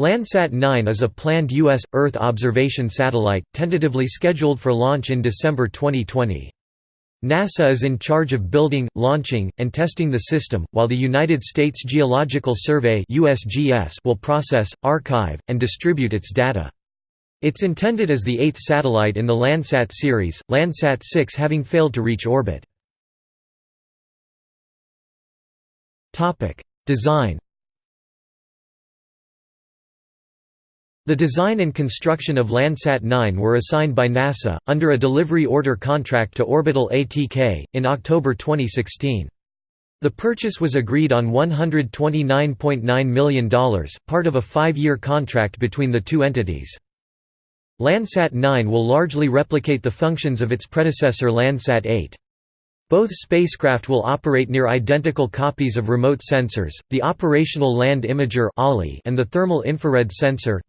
Landsat 9 is a planned U.S. Earth observation satellite, tentatively scheduled for launch in December 2020. NASA is in charge of building, launching, and testing the system, while the United States Geological Survey will process, archive, and distribute its data. It's intended as the eighth satellite in the Landsat series, Landsat 6 having failed to reach orbit. Design The design and construction of Landsat 9 were assigned by NASA, under a delivery order contract to Orbital ATK, in October 2016. The purchase was agreed on $129.9 million, part of a five-year contract between the two entities. Landsat 9 will largely replicate the functions of its predecessor Landsat 8. Both spacecraft will operate near identical copies of remote sensors, the Operational Land Imager and the Thermal Infrared Sensor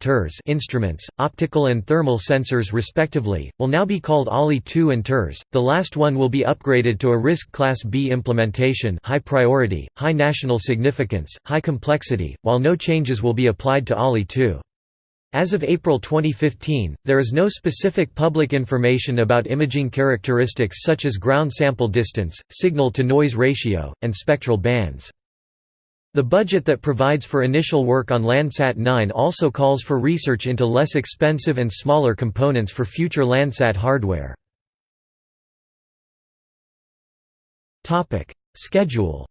instruments, optical and thermal sensors respectively, will now be called OLI-2 and TIRS. The last one will be upgraded to a risk Class B implementation high priority, high national significance, high complexity, while no changes will be applied to OLI-2. As of April 2015, there is no specific public information about imaging characteristics such as ground sample distance, signal-to-noise ratio, and spectral bands. The budget that provides for initial work on Landsat 9 also calls for research into less expensive and smaller components for future Landsat hardware. Schedule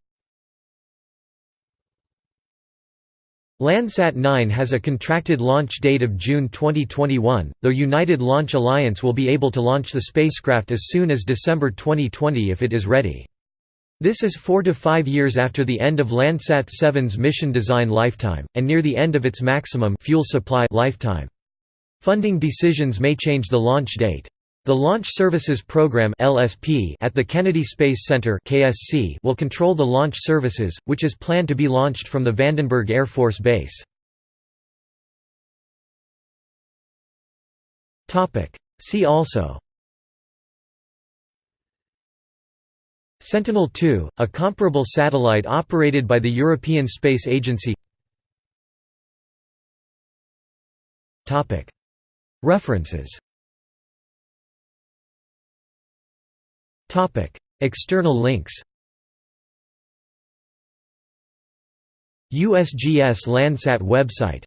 Landsat 9 has a contracted launch date of June 2021, though United Launch Alliance will be able to launch the spacecraft as soon as December 2020 if it is ready. This is four to five years after the end of Landsat 7's mission design lifetime, and near the end of its maximum fuel supply lifetime. Funding decisions may change the launch date. The Launch Services Program (LSP) at the Kennedy Space Center (KSC) will control the launch services, which is planned to be launched from the Vandenberg Air Force Base. Topic: See also. Sentinel-2, a comparable satellite operated by the European Space Agency. References External links USGS Landsat website